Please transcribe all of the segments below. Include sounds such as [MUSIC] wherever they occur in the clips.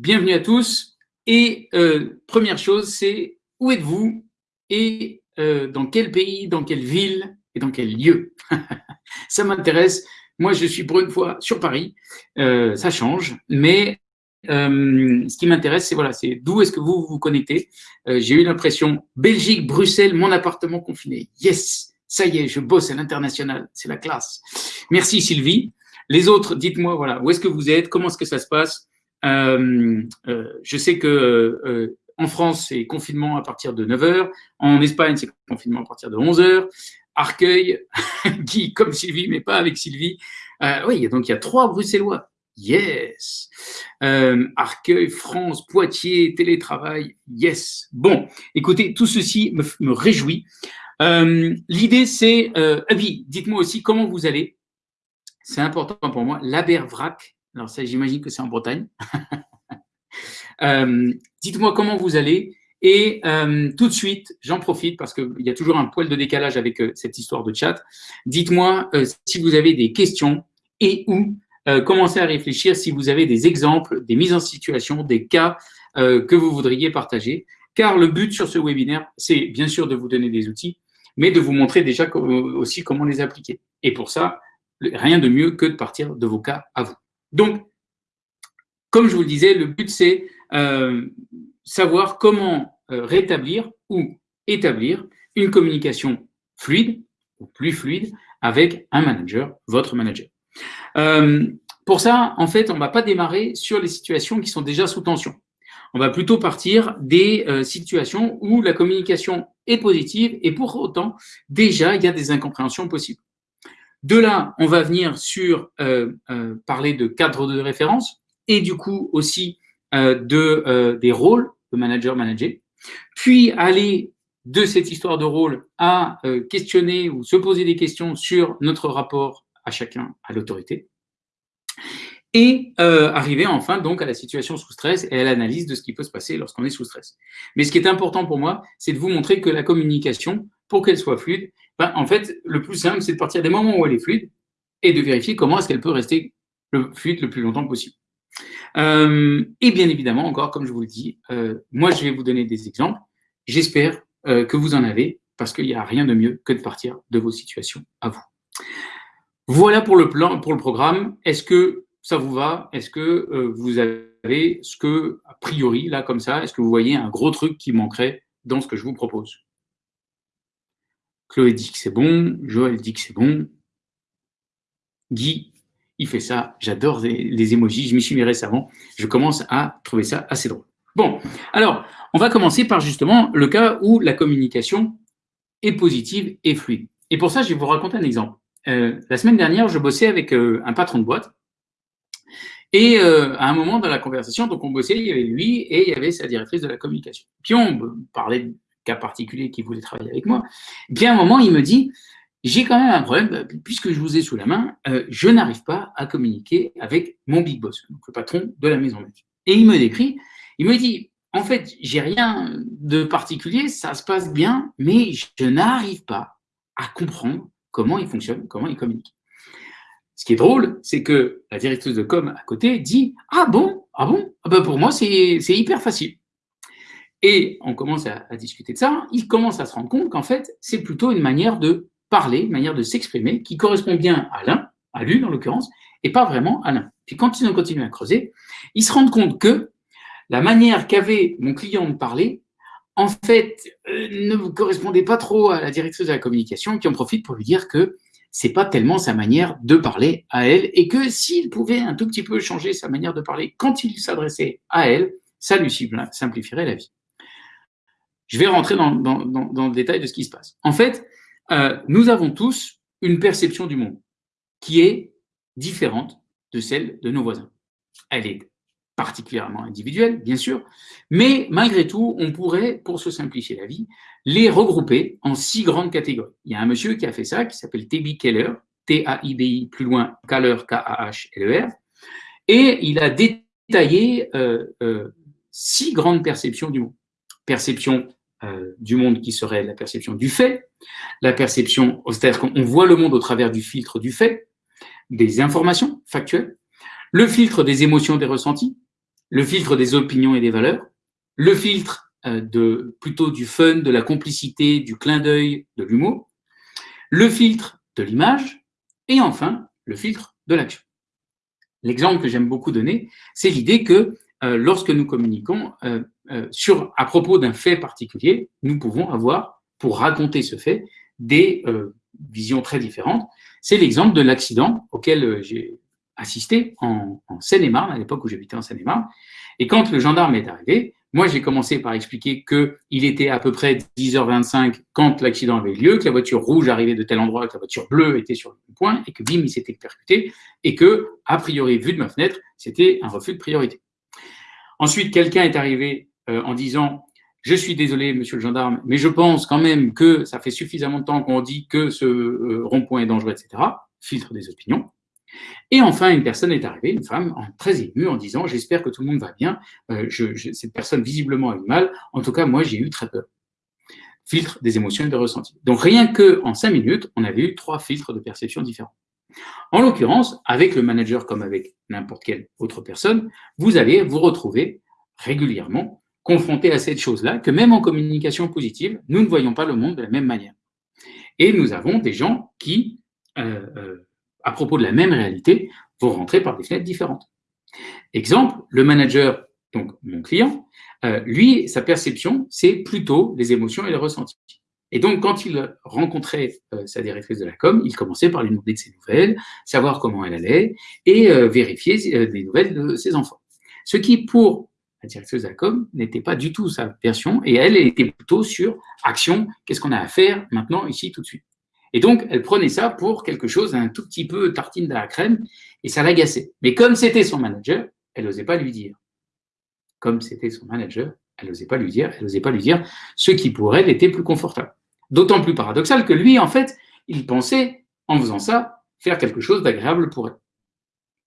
bienvenue à tous. Et euh, première chose, c'est où êtes-vous et euh, dans quel pays, dans quelle ville et dans quel lieu? [LAUGHS] Ça m'intéresse. Moi, je suis pour une fois sur Paris. Euh, ça change, mais ce qui m'intéresse, c'est voilà, c'est d'où est-ce que vous vous connectez? J'ai eu l'impression Belgique, Bruxelles, mon appartement confiné. Yes, ça y est, je bosse à l'international. C'est la classe. Merci Sylvie. Les autres, dites-moi, voilà, où est-ce que vous êtes, comment est-ce que ça se passe? Euh, euh, Je sais que euh, en France, c'est confinement à partir de 9h. En Espagne, c'est confinement à partir de 11h. Arcueil, [LAUGHS] qui, comme Sylvie, mais pas avec Sylvie. oui, donc il y a trois Bruxellois. Yes. Arcueil, France, Poitiers, télétravail. Yes. Bon, écoutez, tout ceci me, me réjouit. L'idée, c'est, euh, dites-moi aussi comment vous allez c'est important pour moi, l'Abervrac. Alors ça, j'imagine que c'est en Bretagne. [LAUGHS] Euh, dites-moi comment vous allez. Et euh, tout de suite, j'en profite parce qu'il y a toujours un poil de décalage avec euh, cette histoire de chat. Dites-moi si vous avez des questions et ou commencez à réfléchir si vous avez des exemples, des mises en situation, des cas que vous voudriez partager. Car le but sur ce webinaire, c'est bien sûr de vous donner des outils, mais de vous montrer déjà aussi comment les appliquer. Et pour ça, rien de mieux que de partir de vos cas à vous. Donc, comme je vous le disais, le but, c'est euh, savoir comment euh, rétablir ou établir une communication fluide ou plus fluide avec un manager, votre manager. Euh, pour ça, en fait, on ne va pas démarrer sur les situations qui sont déjà sous tension. On va plutôt partir des situations où la communication est positive et pour autant, déjà, il y a des incompréhensions possibles. De là, on va venir sur euh, euh, parler de cadre de référence et du coup aussi euh, de, des rôles de manager-manager, puis aller de cette histoire de rôle à questionner ou se poser des questions sur notre rapport à chacun à l'autorité, et arriver enfin donc à la situation sous stress et à l'analyse de ce qui peut se passer lorsqu'on est sous stress. Mais ce qui est important pour moi, c'est de vous montrer que la communication, pour qu'elle soit fluide, ben, en fait, le plus simple, c'est de partir des moments où elle est fluide et de vérifier comment est-ce qu'elle peut rester fluide le plus longtemps possible. Euh, et bien évidemment, encore, comme je vous le dis, euh, moi, je vais vous donner des exemples. J'espère euh, que vous en avez, parce qu'il n'y a rien de mieux que de partir de vos situations à vous. Voilà pour le plan, pour le programme. Est-ce que ça vous va? Est-ce que vous avez ce que, a priori, là, comme ça, est-ce que vous voyez un gros truc qui manquerait dans ce que je vous propose? Chloé dit que c'est bon, Joël dit que c'est bon, Guy, il fait ça, j'adore les, émojis, je m'y suis mis récemment, je commence à trouver ça assez drôle. Bon, alors, on va commencer par justement le cas où la communication est positive et fluide. Et pour ça, je vais vous raconter un exemple. Euh, la semaine dernière, je bossais avec euh, un patron de boîte, et euh, à un moment dans la conversation, donc on bossait, il y avait lui et il y avait sa directrice de la communication. Puis on parlait cas particulier qui voulait travailler avec moi, bien à un moment, il me dit, j'ai quand même un problème, puisque je vous ai sous la main, euh, je n'arrive pas à communiquer avec mon big boss, donc le patron de la maison mère. Et il me décrit, il me dit, en fait, j'ai rien de particulier, ça se passe bien, mais je n'arrive pas à comprendre comment il fonctionne, comment il communique. Ce qui est drôle, c'est que la directrice de com à côté dit Ah bon? Ah bon? Ah ben Pour moi, c'est hyper facile. Et on commence à, discuter de ça, il commence à se rendre compte qu'en fait, c'est plutôt une manière de parler, une manière de s'exprimer qui correspond bien à l'un, à lui en l'occurrence, et pas vraiment à l'un. Puis quand ils ont continué à creuser, ils se rendent compte que la manière qu'avait mon client de parler, en fait, euh, ne correspondait pas trop à la directrice de la communication, qui en profite pour lui dire que c'est pas tellement sa manière de parler à elle, et que s'il pouvait un tout petit peu changer sa manière de parler quand il s'adressait à elle, ça lui simplifierait la vie. Je vais rentrer dans, le détail de ce qui se passe. En fait, euh, nous avons tous une perception du monde qui est différente de celle de nos voisins. Elle est particulièrement individuelle, bien sûr, mais malgré tout, on pourrait, pour se simplifier la vie, les regrouper en six grandes catégories. Il y a un monsieur qui a fait ça, qui s'appelle T.B. Keller, T-A-I-B-I, plus loin, Keller, K-A-H-L-E-R, et il a détaillé euh, euh, six grandes perceptions du monde. Perception euh, du monde qui serait la perception du fait, la perception, c'est-à-dire qu'on voit le monde au travers du filtre du fait, des informations factuelles, le filtre des émotions, des ressentis, le filtre des opinions et des valeurs, le filtre euh, de, plutôt du fun, de la complicité, du clin d'œil, de l'humour, le filtre de l'image, et enfin, le filtre de l'action. L'exemple que j'aime beaucoup donner, c'est l'idée que euh, lorsque nous communiquons euh, sur, à propos d'un fait particulier, nous pouvons avoir, pour raconter ce fait, des visions très différentes. C'est l'exemple de l'accident auquel j'ai assisté en, Seine-et-Marne, à l'époque où j'habitais en Seine-et-Marne. Et quand le gendarme est arrivé, moi, j'ai commencé par expliquer qu'il était à peu près 10h25 quand l'accident avait lieu, que la voiture rouge arrivait de tel endroit, que la voiture bleue était sur le point, et que bim, il s'était percuté, et que, a priori, vu de ma fenêtre, c'était un refus de priorité. Ensuite, quelqu'un est arrivé euh, en disant je suis désolé, monsieur le gendarme, mais je pense quand même que ça fait suffisamment de temps qu'on dit que ce euh, rond-point est dangereux, etc. Filtre des opinions. Et enfin, une personne est arrivée, une femme, très émue, en disant J'espère que tout le monde va bien. Euh, cette personne visiblement a eu mal. En tout cas, moi, j'ai eu très peur. Filtre des émotions et de ressentis. Donc, rien qu'en cinq minutes, on avait eu trois filtres de perception différents. En l'occurrence, avec le manager comme avec n'importe quelle autre personne, vous allez vous retrouver régulièrement confronté à cette chose-là, que même en communication positive, nous ne voyons pas le monde de la même manière. Et nous avons des gens qui, euh, euh, à propos de la même réalité, vont rentrer par des fenêtres différentes. Exemple, le manager, donc mon client, euh, lui, sa perception, c'est plutôt les émotions et les ressentis. Et donc, quand il rencontrait sa directrice de la com, il commençait par lui demander de ses nouvelles, savoir comment elle allait, et vérifier des nouvelles de ses enfants. Ce qui, pour la directrice de la com, n'était pas du tout sa version, et elle, était plutôt sur action, qu'est-ce qu'on a à faire maintenant, ici, tout de suite? Et donc, elle prenait ça pour quelque chose d'un tout petit peu tartine de la crème, et ça l'agaçait. Mais comme c'était son manager, elle n'osait pas lui dire. Comme c'était son manager, elle n'osait pas lui dire, elle n'osait pas lui dire ce qui pour elle était plus confortable. D'autant plus paradoxal que lui, en fait, il pensait, en faisant ça, faire quelque chose d'agréable pour elle.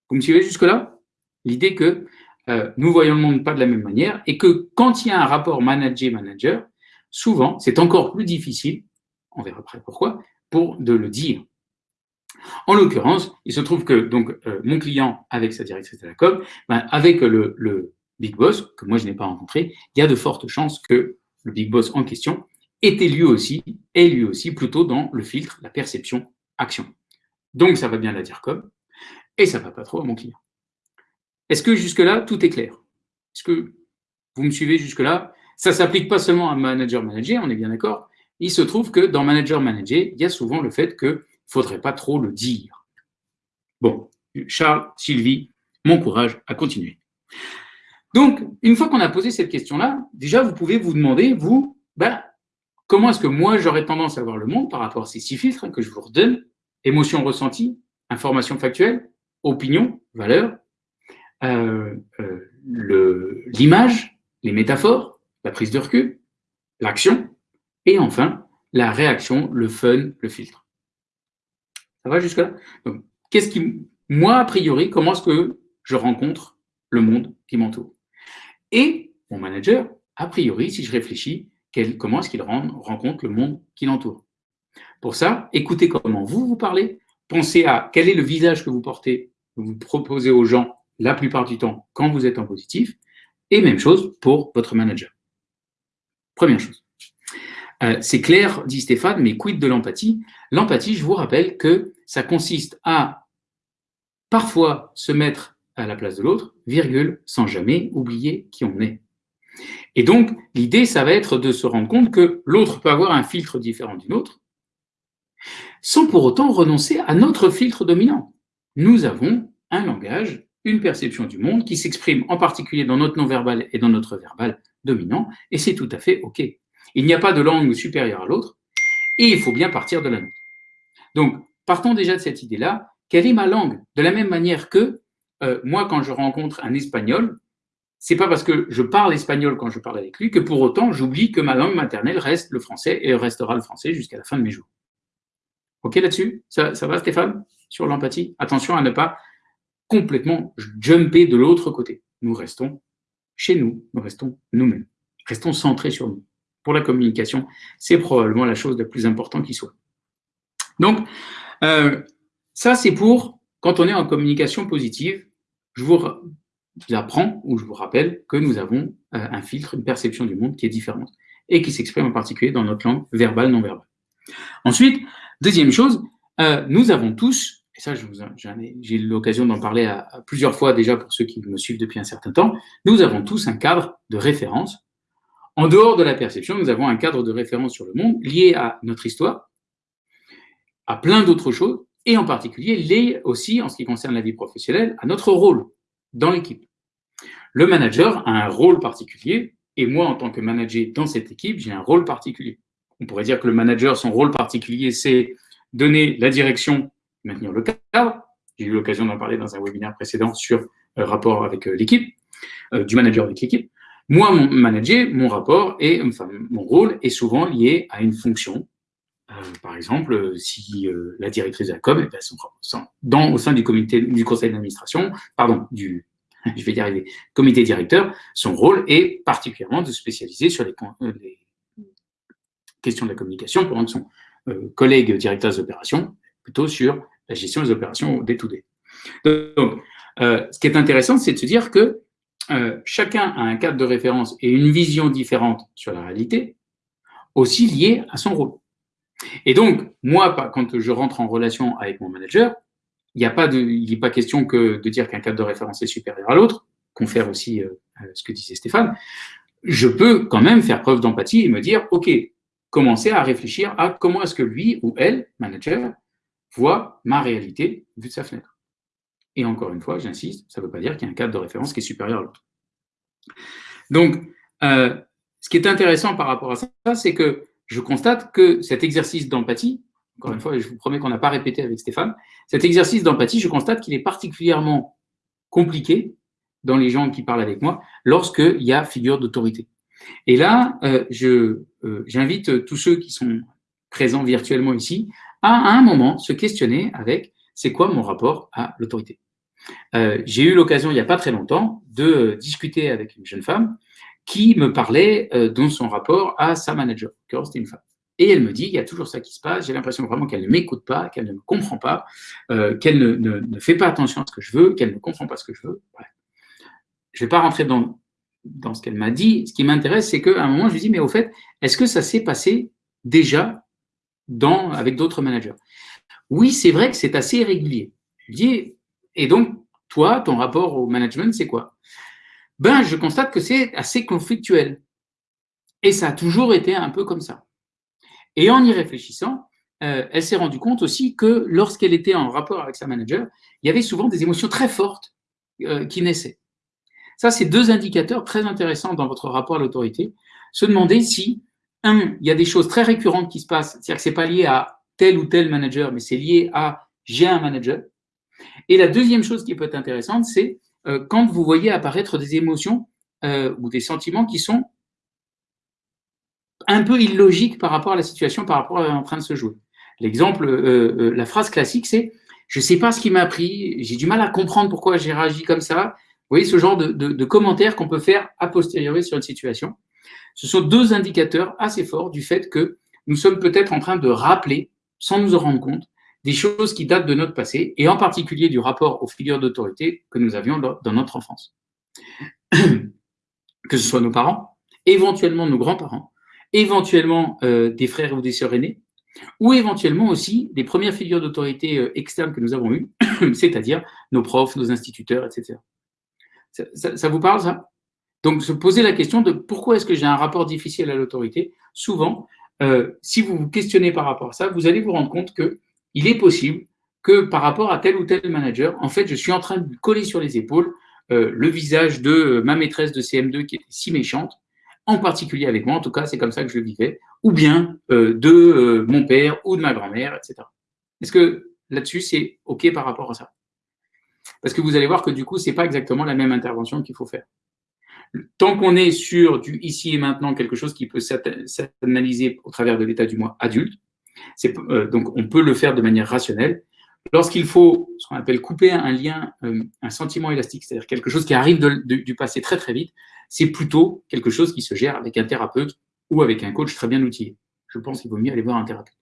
Vous me suivez jusque-là? L'idée que euh, nous voyons le monde pas de la même manière et que quand il y a un rapport manager-manager, souvent, c'est encore plus difficile, on verra après pourquoi, pour de le dire. En l'occurrence, il se trouve que euh, mon client avec sa directrice de la com, ben, avec le, big boss que moi je n'ai pas rencontré, il y a de fortes chances que le big boss en question était lui aussi, est lui aussi plutôt dans le filtre, la perception, action. Donc ça va bien la dire comme, et ça va pas trop à mon client. Est-ce que jusque-là, tout est clair? Est-ce que vous me suivez jusque-là? Ça ne s'applique pas seulement à manager-manager, on est bien d'accord. Il se trouve que dans manager-manager, il y a souvent le fait qu'il ne faudrait pas trop le dire. Bon, Charles, Sylvie, mon courage à continuer. Donc, une fois qu'on a posé cette question-là, déjà, vous pouvez vous demander, vous, ben, comment est-ce que moi, j'aurais tendance à voir le monde par rapport à ces six filtres que je vous redonne? Émotion ressentie, information factuelle, opinion, valeur, euh, euh, l'image, les métaphores, la prise de recul, l'action, et enfin, la réaction, le fun, le filtre. Ça va jusque-là? Qu'est-ce qui, moi, a priori, comment est-ce que je rencontre le monde qui m'entoure? Et mon manager, a priori, si je réfléchis, comment est-ce qu'il rencontre le monde qui l'entoure Pour ça, écoutez comment vous vous parlez, pensez à quel est le visage que vous portez, que vous proposez aux gens la plupart du temps quand vous êtes en positif, et même chose pour votre manager. Première chose. Euh, c'est clair, dit Stéphane, mais quid de l'empathie? L'empathie, je vous rappelle que ça consiste à parfois se mettre à la place de l'autre, virgule, sans jamais oublier qui on est. Et donc, l'idée, ça va être de se rendre compte que l'autre peut avoir un filtre différent du nôtre, sans pour autant renoncer à notre filtre dominant. Nous avons un langage une perception du monde qui s'exprime en particulier dans notre non-verbal et dans notre verbal dominant, et c'est tout à fait OK. Il n'y a pas de langue supérieure à l'autre, et il faut bien partir de la nôtre. Donc, partons déjà de cette idée-là. Quelle est ma langue? De la même manière que euh, moi, quand je rencontre un espagnol, c'est pas parce que je parle espagnol quand je parle avec lui que pour autant j'oublie que ma langue maternelle reste le français et restera le français jusqu'à la fin de mes jours. Ok là-dessus? Ça, va Stéphane? Sur l'empathie? Attention à ne pas complètement jumper de l'autre côté. Nous restons chez nous, nous restons nous-mêmes, restons centrés sur nous. Pour la communication, c'est probablement la chose la plus importante qui soit. Donc, euh, ça c'est pour quand on est en communication positive. Je vous apprend ou je vous rappelle que nous avons un filtre, une perception du monde qui est différente et qui s'exprime en particulier dans notre langue verbale, non verbale. Ensuite, deuxième chose, nous avons tous, et ça j'ai eu l'occasion d'en parler à, plusieurs fois déjà pour ceux qui me suivent depuis un certain temps, nous avons tous un cadre de référence. En dehors de la perception, nous avons un cadre de référence sur le monde lié à notre histoire, à plein d'autres choses, et en particulier lié aussi, en ce qui concerne la vie professionnelle, à notre rôle dans l'équipe. Le manager a un rôle particulier, et moi, en tant que manager dans cette équipe, j'ai un rôle particulier. On pourrait dire que le manager, son rôle particulier, c'est donner la direction, maintenir le cadre. J'ai eu l'occasion d'en parler dans un webinaire précédent sur le rapport avec euh, l'équipe, euh, du manager avec l'équipe. Moi, mon manager, mon rapport et enfin, mon rôle est souvent lié à une fonction euh, par exemple, si euh, la directrice de la com, dans, au sein du comité du conseil d'administration, pardon, du, [LAUGHS] je vais y arriver, comité directeur, son rôle est particulièrement de se spécialiser sur les, euh, les questions de la communication, pendant que son collègue directeur des opérations, plutôt sur la gestion des opérations day to day. Donc, ce qui est intéressant, c'est de se dire que chacun a un cadre de référence et une vision différente sur la réalité, aussi liée à son rôle. Et donc, moi, quand je rentre en relation avec mon manager, il n'y a pas de, il pas question que de dire qu'un cadre de référence est supérieur à l'autre, confère aussi euh, ce que disait Stéphane. Je peux quand même faire preuve d'empathie et me dire, OK, commencer à réfléchir à comment est-ce que lui ou elle, manager, voit ma réalité vue de sa fenêtre. Et encore une fois, j'insiste, ça ne veut pas dire qu'il y a un cadre de référence qui est supérieur à l'autre. Donc, euh, ce qui est intéressant par rapport à ça, c'est que je constate que cet exercice d'empathie, encore une fois, je vous promets qu'on n'a pas répété avec Stéphane, cet exercice d'empathie, je constate qu'il est particulièrement compliqué dans les gens qui parlent avec moi lorsqu'il y a figure d'autorité. Et là, euh, euh, j'invite tous ceux qui sont présents virtuellement ici à, à un moment, se questionner avec c'est quoi mon rapport à l'autorité. Euh, j'ai eu l'occasion, il n'y a pas très longtemps, de discuter avec une jeune femme qui me parlait euh, dans son rapport à sa manager, c'était une femme. Et elle me dit, il y a toujours ça qui se passe, j'ai l'impression vraiment qu'elle ne m'écoute pas, qu'elle ne me comprend pas, euh, qu'elle ne, ne, fait pas attention à ce que je veux, qu'elle ne comprend pas ce que je veux. Je ne vais pas rentrer dans, dans ce qu'elle m'a dit. Ce qui m'intéresse, c'est qu'à un moment, je lui dis, mais au fait, est-ce que ça s'est passé déjà dans, avec d'autres managers? Oui, c'est vrai que c'est assez irrégulier. Je lui dis, et donc, toi, ton rapport au management, c'est quoi? Ben, je constate que c'est assez conflictuel. Et ça a toujours été un peu comme ça. Et en y réfléchissant, euh, elle s'est rendue compte aussi que lorsqu'elle était en rapport avec sa manager, il y avait souvent des émotions très fortes euh, qui naissaient. Ça, c'est deux indicateurs très intéressants dans votre rapport à l'autorité. Se demander si, un, il y a des choses très récurrentes qui se passent, c'est-à-dire que ce n'est pas lié à tel ou tel manager, mais c'est lié à j'ai un manager. Et la deuxième chose qui peut être intéressante, c'est euh, quand vous voyez apparaître des émotions euh, ou des sentiments qui sont un peu illogiques par rapport à la situation, par rapport à en train de se jouer. L'exemple, euh, la phrase classique, c'est je ne sais pas ce qui m'a pris, j'ai du mal à comprendre pourquoi j'ai réagi comme ça. Vous voyez ce genre de, de commentaires qu'on peut faire a posteriori sur une situation. Ce sont deux indicateurs assez forts du fait que nous sommes peut-être en train de rappeler, sans nous en rendre compte, des choses qui datent de notre passé, et en particulier du rapport aux figures d'autorité que nous avions dans notre enfance. [CLEARS THROAT] que ce soit nos parents, éventuellement nos grands-parents, éventuellement euh, des frères ou des sœurs aînés, ou éventuellement aussi des premières figures d'autorité euh, externes que nous avons eues, [CLEARS THROAT] c'est-à-dire nos profs, nos instituteurs, etc. Ça, vous parle, ça? Donc, se poser la question de pourquoi est-ce que j'ai un rapport difficile à l'autorité? Souvent, euh, si vous vous questionnez par rapport à ça, vous allez vous rendre compte que il est possible que par rapport à tel ou tel manager, en fait, je suis en train de coller sur les épaules euh, le visage de euh, ma maîtresse de CM2 qui était si méchante, en particulier avec moi, en tout cas, c'est comme ça que je vivais, ou bien euh, de mon père ou de ma grand-mère, etc. Est-ce que là-dessus, c'est OK par rapport à ça? Parce que vous allez voir que du coup, ce n'est pas exactement la même intervention qu'il faut faire. Tant qu'on est sur du ici et maintenant, quelque chose qui peut s'analyser au travers de l'état du moi adulte, euh, donc, on peut le faire de manière rationnelle. Lorsqu'il faut ce qu'on appelle couper un lien, euh, un sentiment élastique, c'est-à-dire quelque chose qui arrive du passé très très vite, c'est plutôt quelque chose qui se gère avec un thérapeute ou avec un coach très bien outillé. Je pense qu'il vaut mieux aller voir un thérapeute.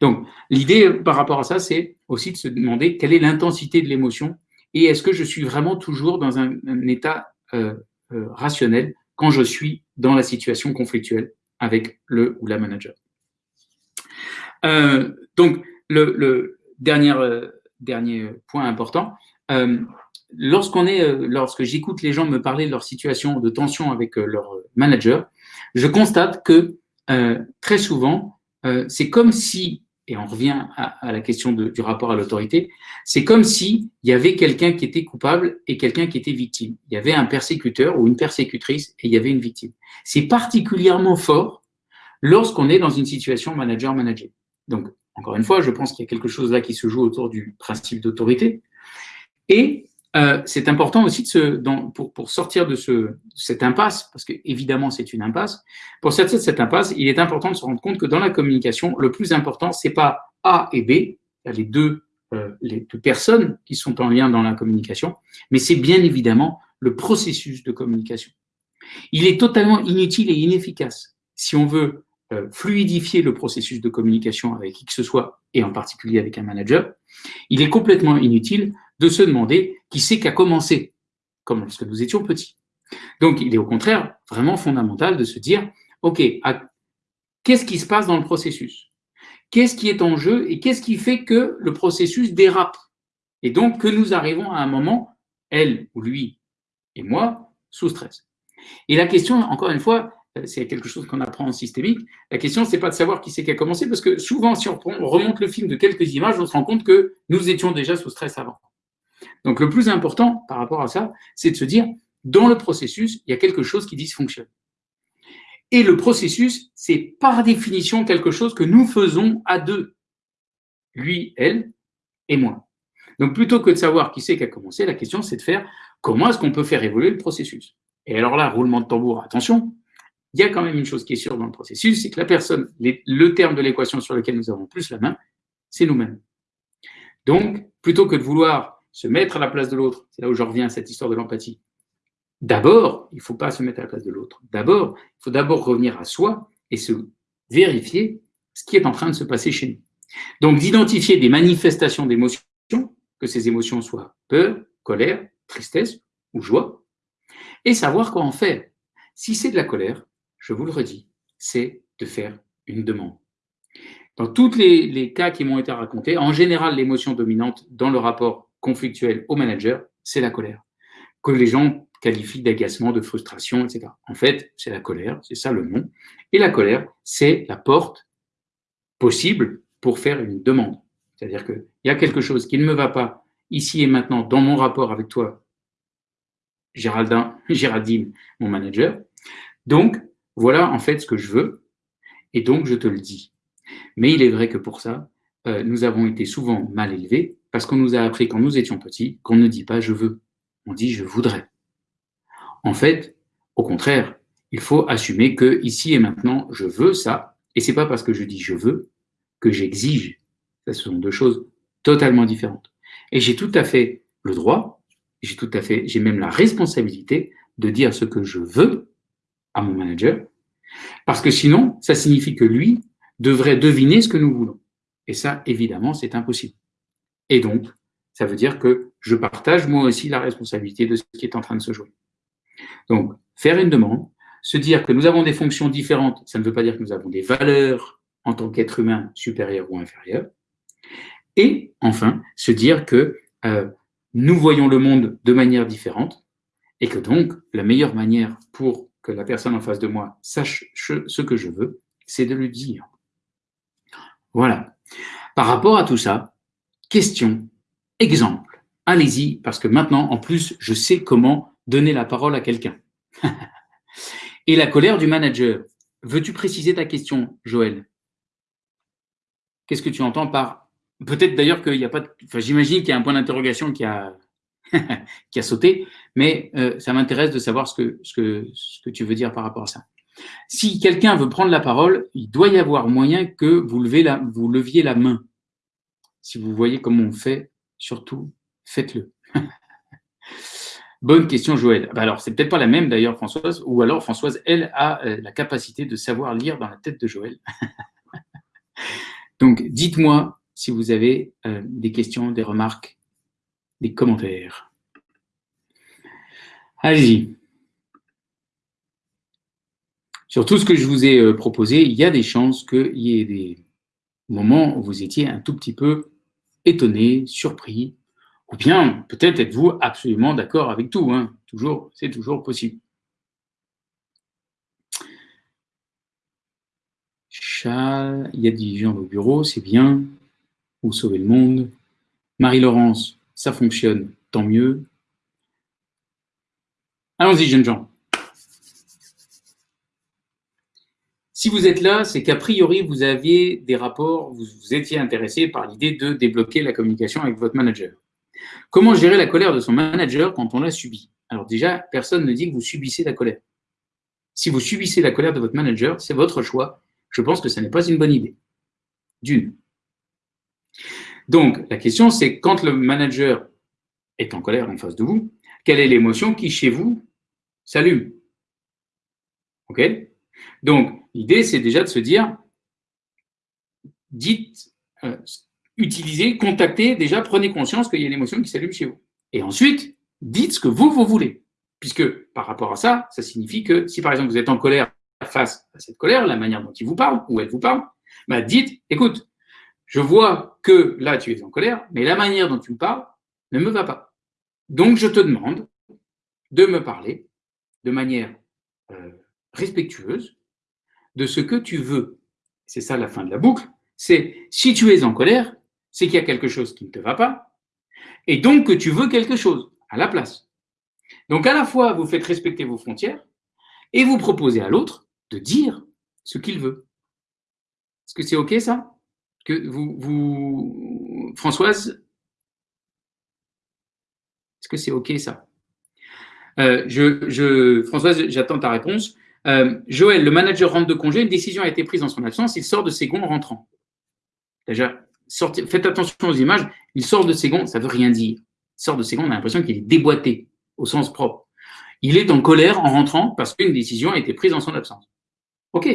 Donc, l'idée par rapport à ça, c'est aussi de se demander quelle est l'intensité de l'émotion et est-ce que je suis vraiment toujours dans un, état euh, euh, rationnel quand je suis dans la situation conflictuelle avec le ou la manager. Euh, donc, le, dernier, dernier point important, lorsqu'on est, lorsque j'écoute les gens me parler de leur situation de tension avec leur manager, je constate que très souvent, c'est comme si et on revient à, la question du rapport à l'autorité, c'est comme s'il y avait quelqu'un qui était coupable et quelqu'un qui était victime. Il y avait un persécuteur ou une persécutrice et il y avait une victime. C'est particulièrement fort lorsqu'on est dans une situation manager-manager. Donc, encore une fois, je pense qu'il y a quelque chose là qui se joue autour du principe d'autorité. Et euh, c'est important aussi de se, pour, sortir de, ce, cette impasse, parce que évidemment c'est une impasse, pour sortir de cette impasse, il est important de se rendre compte que dans la communication, le plus important, c'est pas A et B, les deux, euh, personnes qui sont en lien dans la communication, mais c'est bien évidemment le processus de communication. Il est totalement inutile et inefficace si on veut fluidifier le processus de communication avec qui que ce soit, et en particulier avec un manager, il est complètement inutile de se demander qui c'est qui a commencé, comme lorsque nous étions petits. Donc, il est au contraire vraiment fondamental de se dire, OK, qu'est-ce qui se passe dans le processus? Qu'est-ce qui est en jeu et qu'est-ce qui fait que le processus dérape? Et donc, que nous arrivons à un moment, elle ou lui et moi, sous stress. Et la question, encore une fois, c'est quelque chose qu'on apprend en systémique. La question, c'est pas de savoir qui c'est qui a commencé, parce que souvent, si on remonte le film de quelques images, on se rend compte que nous étions déjà sous stress avant. Donc le plus important par rapport à ça, c'est de se dire, dans le processus, il y a quelque chose qui dysfonctionne. Et le processus, c'est par définition quelque chose que nous faisons à deux. Lui, elle et moi. Donc plutôt que de savoir qui c'est qui a commencé, la question c'est de faire comment est-ce qu'on peut faire évoluer le processus? Et alors là, roulement de tambour, attention, il y a quand même une chose qui est sûre dans le processus, c'est que la personne, le terme de l'équation sur lequel nous avons plus la main, c'est nous-mêmes. Donc, plutôt que de vouloir se mettre à la place de l'autre, c'est là où je reviens à cette histoire de l'empathie. D'abord, il ne faut pas se mettre à la place de l'autre. D'abord, il faut d'abord revenir à soi et se vérifier ce qui est en train de se passer chez nous. Donc, d'identifier des manifestations d'émotions, que ces émotions soient peur, colère, tristesse ou joie, et savoir quoi en faire. Si c'est de la colère, je vous le redis, c'est de faire une demande. Dans tous les, cas qui m'ont été racontés, en général, l'émotion dominante dans le rapport conflictuel au manager, c'est la colère, que les gens qualifient d'agacement, de frustration, etc. En fait, c'est la colère, c'est ça le nom. Et la colère, c'est la porte possible pour faire une demande. C'est-à-dire qu'il y a quelque chose qui ne me va pas ici et maintenant dans mon rapport avec toi, Géraldin, [LAUGHS] Géraldine, mon manager. Donc, voilà en fait ce que je veux, et donc je te le dis. Mais il est vrai que pour ça, euh, nous avons été souvent mal élevés parce qu'on nous a appris quand nous étions petits qu'on ne dit pas je veux, on dit je voudrais. En fait, au contraire, il faut assumer que ici et maintenant, je veux ça, et c'est pas parce que je dis je veux que j'exige. Ce sont deux choses totalement différentes. Et j'ai tout à fait le droit, j'ai tout à fait, j'ai même la responsabilité de dire ce que je veux à mon manager, parce que sinon, ça signifie que lui devrait deviner ce que nous voulons. Et ça, évidemment, c'est impossible. Et donc, ça veut dire que je partage moi aussi la responsabilité de ce qui est en train de se jouer. Donc, faire une demande, se dire que nous avons des fonctions différentes, ça ne veut pas dire que nous avons des valeurs en tant qu'être humain supérieur ou inférieur. Et enfin, se dire que euh, nous voyons le monde de manière différente et que donc la meilleure manière pour que la personne en face de moi sache ce que je veux, c'est de le dire. Voilà. Par rapport à tout ça, question, exemple. Allez-y, parce que maintenant, en plus, je sais comment donner la parole à quelqu'un. [LAUGHS] Et la colère du manager. Veux-tu préciser ta question, Joël? Qu'est-ce que tu entends par... Peut-être d'ailleurs qu'il n'y a pas... Enfin, j'imagine qu'il y a un point d'interrogation qui a... [LAUGHS] qui a sauté, mais euh, ça m'intéresse de savoir ce que, ce, que, ce que tu veux dire par rapport à ça. Si quelqu'un veut prendre la parole, il doit y avoir moyen que vous, leviez la main. Si vous voyez comment on fait, surtout, faites-le. [LAUGHS] Bonne question, Joël. Bah alors, c'est peut-être pas la même d'ailleurs, Françoise, ou alors Françoise, elle, a euh, la capacité de savoir lire dans la tête de Joël. [LAUGHS] Donc, dites-moi si vous avez euh, des questions, des remarques, des commentaires. Allez-y. Sur tout ce que je vous ai euh, proposé, il y a des chances qu'il y ait des moments où vous étiez un tout petit peu étonné, surpris, ou bien peut-être êtes-vous absolument d'accord avec tout. Hein. Toujours, c'est toujours possible. Chat, il y a des gens au bureau, c'est bien. Vous sauvez le monde? Marie-Laurence, ça fonctionne, tant mieux. Allons-y, jeunes gens. Si vous êtes là, c'est qu'a priori, vous aviez des rapports, vous, vous étiez intéressé par l'idée de débloquer la communication avec votre manager. Comment gérer la colère de son manager quand on l'a subie Alors déjà, personne ne dit que vous subissez la colère. Si vous subissez la colère de votre manager, c'est votre choix. Je pense que ce n'est pas une bonne idée. D'une. Donc, la question, c'est quand le manager est en colère en face de vous, quelle est l'émotion qui, chez vous, s'allume? OK? Donc, l'idée, c'est déjà de se dire, dites, euh, utilisez, contactez, déjà prenez conscience qu'il y a une émotion qui s'allume chez vous. Et ensuite, dites ce que vous, vous voulez. Puisque par rapport à ça, ça signifie que si par exemple vous êtes en colère face à cette colère, la manière dont il vous parle ou elle vous parle, bah dites, écoute, je vois que là tu es en colère, mais la manière dont tu me parles ne me va pas. Donc je te demande de me parler de manière euh, respectueuse de ce que tu veux. C'est ça la fin de la boucle. C'est si tu es en colère, c'est qu'il y a quelque chose qui ne te va pas, et donc que tu veux quelque chose à la place. Donc à la fois, vous faites respecter vos frontières, et vous proposez à l'autre de dire ce qu'il veut. Est-ce que c'est OK ça? Françoise, est-ce que c'est OK ça? Euh, Françoise, j'attends ta réponse. Euh, Joël, le manager rentre de congé, une décision a été prise en son absence, il sort de ses gonds en rentrant. Déjà, faites attention aux images, il sort de ses gonds, ça ne veut rien dire. Il sort de ses gonds, on a l'impression qu'il est déboîté, au sens propre. Il est en colère en rentrant parce qu'une décision a été prise en son absence. OK.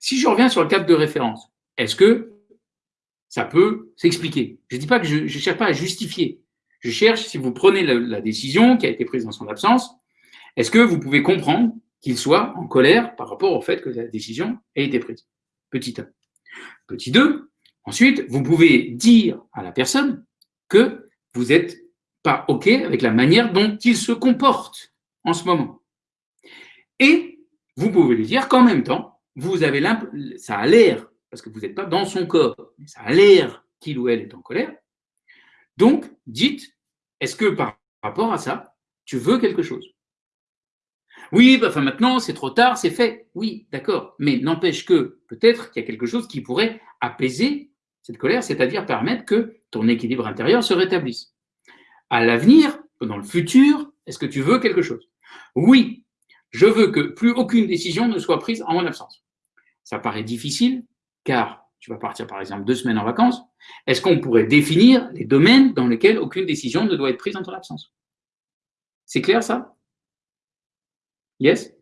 Si je reviens sur le cadre de référence, est-ce que ça peut s'expliquer Je ne dis pas que je ne cherche pas à justifier. Je cherche, si vous prenez la, décision qui a été prise en son absence, est-ce que vous pouvez comprendre qu'il soit en colère par rapport au fait que la décision a été prise? Petit 1. Petit 2, ensuite, vous pouvez dire à la personne que vous n'êtes pas OK avec la manière dont il se comporte en ce moment. Et vous pouvez lui dire qu'en même temps, vous avez ça a l'air, parce que vous n'êtes pas dans son corps, mais ça a l'air qu'il ou elle est en colère. Donc, dites, est-ce que par rapport à ça, tu veux quelque chose? Oui, bah, enfin maintenant, c'est trop tard, c'est fait. Oui, d'accord. Mais n'empêche que peut-être qu'il y a quelque chose qui pourrait apaiser cette colère, c'est-à-dire permettre que ton équilibre intérieur se rétablisse. À l'avenir, dans le futur, est-ce que tu veux quelque chose? Oui, je veux que plus aucune décision ne soit prise en mon absence. Ça paraît difficile, car tu vas partir par exemple deux semaines en vacances. Est-ce qu'on pourrait définir les domaines dans lesquels aucune décision ne doit être prise en ton absence? C'est clair ça? Yes?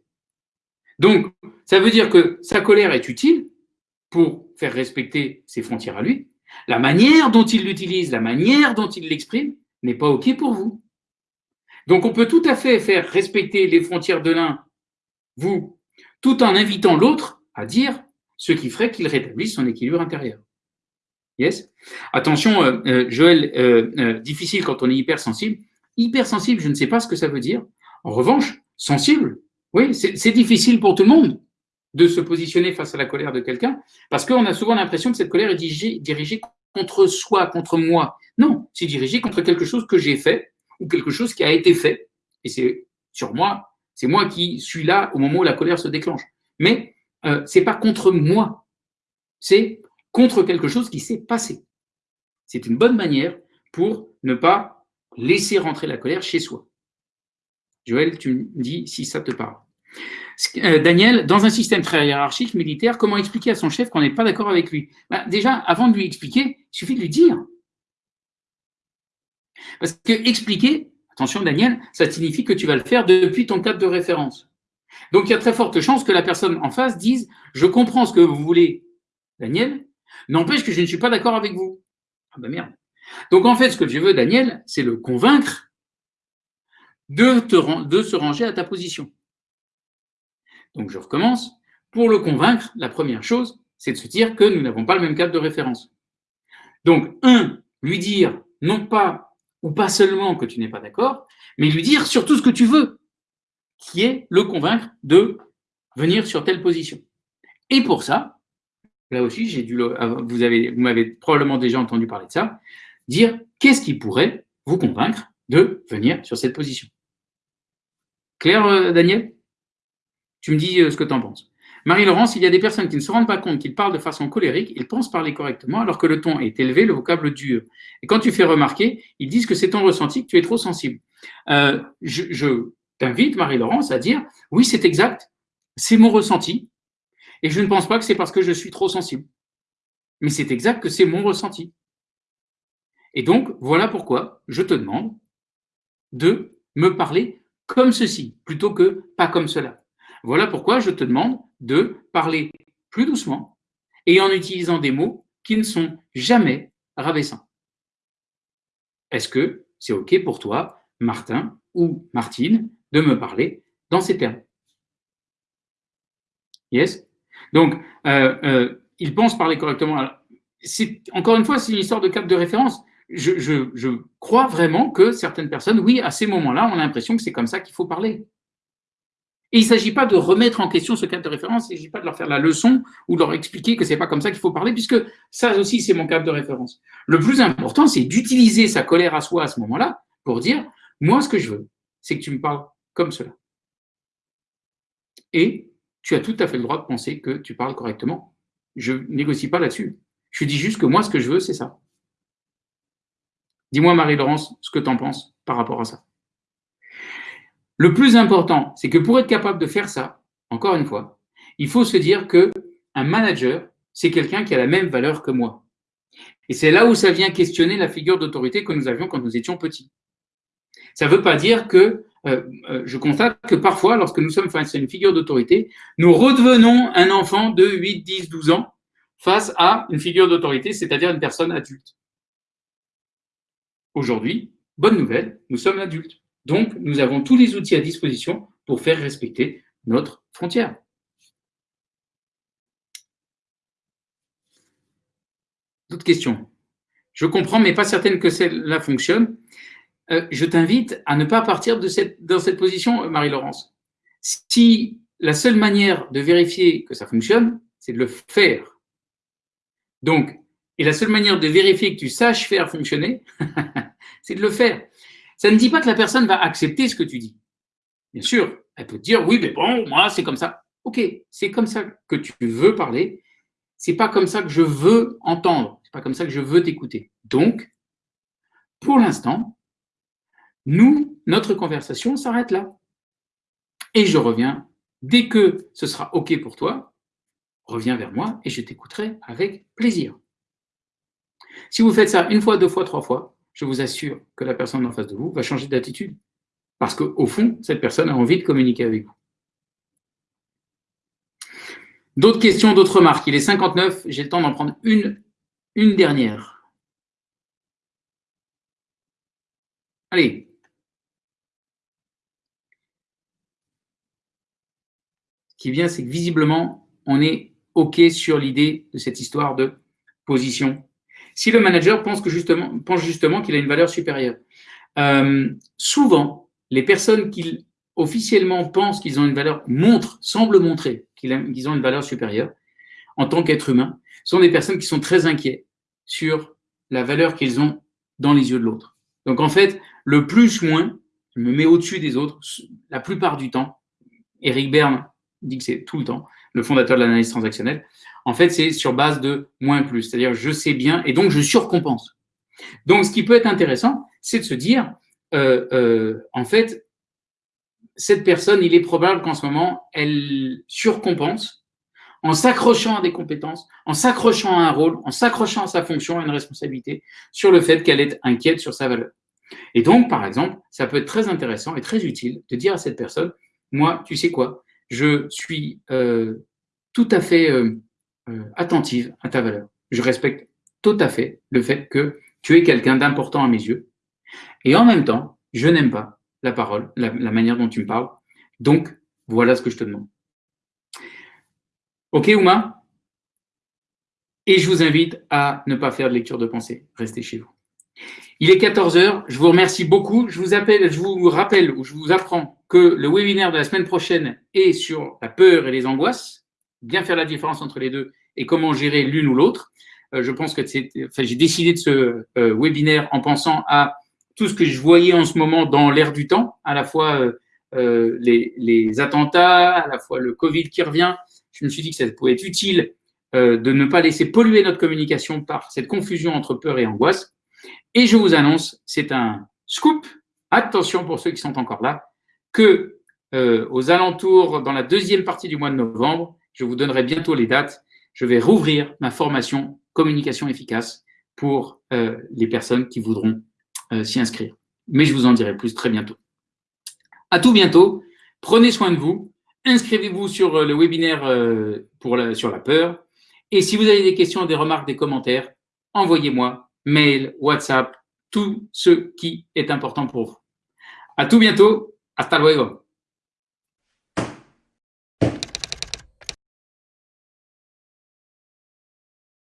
Donc, ça veut dire que sa colère est utile pour faire respecter ses frontières à lui. La manière dont il l'utilise, la manière dont il l'exprime n'est pas OK pour vous. Donc, on peut tout à fait faire respecter les frontières de l'un, vous, tout en invitant l'autre à dire ce qui ferait qu'il rétablisse son équilibre intérieur. Yes? Attention, euh, euh, Joël, euh, difficile quand on est hypersensible. Hypersensible, je ne sais pas ce que ça veut dire. En revanche, sensible, oui, c'est difficile pour tout le monde de se positionner face à la colère de quelqu'un, parce qu'on a souvent l'impression que cette colère est dirigée, dirigée contre soi, contre moi. Non, c'est dirigé contre quelque chose que j'ai fait, ou quelque chose qui a été fait. Et c'est sur moi, c'est moi qui suis là au moment où la colère se déclenche. Mais euh, c'est pas contre moi, c'est contre quelque chose qui s'est passé. C'est une bonne manière pour ne pas laisser rentrer la colère chez soi. Joël, tu me dis si ça te parle. Euh, Daniel, dans un système très hiérarchique militaire, comment expliquer à son chef qu'on n'est pas d'accord avec lui? Ben, Déjà, avant de lui expliquer, il suffit de lui dire. Parce que expliquer, attention Daniel, ça signifie que tu vas le faire depuis ton cadre de référence. Donc il y a très forte chance que la personne en face dise Je comprends ce que vous voulez, Daniel, n'empêche que je ne suis pas d'accord avec vous. Ah ben merde. Donc en fait, ce que je veux, Daniel, c'est le convaincre de, te, de se ranger à ta position. Donc je recommence. Pour le convaincre, la première chose, c'est de se dire que nous n'avons pas le même cadre de référence. Donc, un, lui dire non pas ou pas seulement que tu n'es pas d'accord, mais lui dire surtout ce que tu veux, qui est le convaincre de venir sur telle position. Et pour ça, là aussi, j'ai dû vous avez, vous m'avez probablement déjà entendu parler de ça, dire qu'est-ce qui pourrait vous convaincre de venir sur cette position. Claire, euh, Daniel? Tu me dis euh, ce que tu en penses. Marie-Laurence, il y a des personnes qui ne se rendent pas compte qu'ils parlent de façon colérique, ils pensent parler correctement alors que le ton est élevé, le vocable dur. Et quand tu fais remarquer, ils disent que c'est ton ressenti, que tu es trop sensible. Euh, je t'invite, Marie-Laurence, à dire oui, c'est exact, c'est mon ressenti, et je ne pense pas que c'est parce que je suis trop sensible. Mais c'est exact que c'est mon ressenti. Et donc, voilà pourquoi je te demande de me parler comme ceci, plutôt que pas comme cela. Voilà pourquoi je te demande de parler plus doucement et en utilisant des mots qui ne sont jamais rabaissants. Est-ce que c'est OK pour toi, Martin ou Martine, de me parler dans ces termes Yes? Donc, euh, euh, ils pensent parler correctement. encore une fois, c'est une histoire de cap de référence. Je, crois vraiment que certaines personnes, oui, à ces moments-là, ont l'impression que c'est comme ça qu'il faut parler. Et il ne s'agit pas de remettre en question ce cadre de référence, il ne s'agit pas de leur faire la leçon ou de leur expliquer que ce n'est pas comme ça qu'il faut parler, puisque ça aussi, c'est mon cadre de référence. Le plus important, c'est d'utiliser sa colère à soi à ce moment-là pour dire, moi, ce que je veux, c'est que tu me parles comme cela. Et tu as tout à fait le droit de penser que tu parles correctement. Je négocie pas là-dessus. Je dis juste que moi, ce que je veux, c'est ça. Dis-moi, Marie-Laurence, ce que tu en penses par rapport à ça. Le plus important, c'est que pour être capable de faire ça, encore une fois, il faut se dire que un manager, c'est quelqu'un qui a la même valeur que moi. Et c'est là où ça vient questionner la figure d'autorité que nous avions quand nous étions petits. Ça ne veut pas dire que, je constate que parfois, lorsque nous sommes face à une figure d'autorité, nous redevenons un enfant de 8, 10, 12 ans face à une figure d'autorité, c'est-à-dire une personne adulte. Aujourd'hui, bonne nouvelle, nous sommes adultes. Donc, nous avons tous les outils à disposition pour faire respecter notre frontière. D'autres questions? Je comprends, mais pas certaine que celle-là fonctionne. Euh, je t'invite à ne pas partir de cette, dans cette position, Marie-Laurence. Si la seule manière de vérifier que ça fonctionne, c'est de le faire. Donc, et la seule manière de vérifier que tu saches faire fonctionner, [LAUGHS] c'est de le faire. Ça ne dit pas que la personne va accepter ce que tu dis. Bien sûr, elle peut te dire oui, mais bon, moi, c'est comme ça. Ok, c'est comme ça que tu veux parler. C'est pas comme ça que je veux entendre. C'est pas comme ça que je veux t'écouter. Donc, pour l'instant, nous, notre conversation s'arrête là. Et je reviens dès que ce sera ok pour toi. Reviens vers moi et je t'écouterai avec plaisir. Si vous faites ça une fois, deux fois, trois fois, je vous assure que la personne en face de vous va changer d'attitude. Parce qu'au fond, cette personne a envie de communiquer avec vous. D'autres questions, d'autres remarques? Il est 59, j'ai le temps d'en prendre une, une dernière. Allez. Ce qui vient, c'est que visiblement, on est OK sur l'idée de cette histoire de position si le manager pense, que justement, pense justement qu'il a une valeur supérieure. Euh, souvent, les personnes qui officiellement pensent qu'ils ont une valeur, montrent, semblent montrer qu'ils ont une valeur supérieure en tant qu'être humain, sont des personnes qui sont très inquiets sur la valeur qu'ils ont dans les yeux de l'autre. Donc en fait, le plus-moins, je me mets au-dessus des autres la plupart du temps. Eric Berne dit que c'est tout le temps, le fondateur de l'analyse transactionnelle en fait, c'est sur base de moins plus. C'est-à-dire, je sais bien et donc je surcompense. Donc, ce qui peut être intéressant, c'est de se dire, euh, euh, en fait, cette personne, il est probable qu'en ce moment, elle surcompense en s'accrochant à des compétences, en s'accrochant à un rôle, en s'accrochant à sa fonction, à une responsabilité, sur le fait qu'elle est inquiète sur sa valeur. Et donc, par exemple, ça peut être très intéressant et très utile de dire à cette personne, moi, tu sais quoi, je suis euh, tout à fait euh, attentive à ta valeur. Je respecte tout à fait le fait que tu es quelqu'un d'important à mes yeux. Et en même temps, je n'aime pas la parole, la, manière dont tu me parles. Donc, voilà ce que je te demande. Ok, Ouma? Et je vous invite à ne pas faire de lecture de pensée. Restez chez vous. Il est 14 heures. Je vous remercie beaucoup. Je vous appelle, je vous rappelle ou je vous apprends que le webinaire de la semaine prochaine est sur la peur et les angoisses. Bien faire la différence entre les deux et comment gérer l'une ou l'autre. Euh, je pense que j'ai décidé de ce euh, webinaire en pensant à tout ce que je voyais en ce moment dans l'air du temps, à la fois euh, les, attentats, à la fois le Covid qui revient. Je me suis dit que ça pouvait être utile de ne pas laisser polluer notre communication par cette confusion entre peur et angoisse. Et je vous annonce, c'est un scoop, attention pour ceux qui sont encore là, que euh, aux alentours, dans la deuxième partie du mois de novembre, je vous donnerai bientôt les dates, je vais rouvrir ma formation communication efficace pour euh, les personnes qui voudront euh, s'y inscrire. Mais je vous en dirai plus très bientôt. À tout bientôt. Prenez soin de vous. Inscrivez-vous sur le webinaire pour sur la peur. Et si vous avez des questions, des remarques, des commentaires, envoyez-moi mail, WhatsApp, tout ce qui est important pour vous. À tout bientôt. Hasta luego.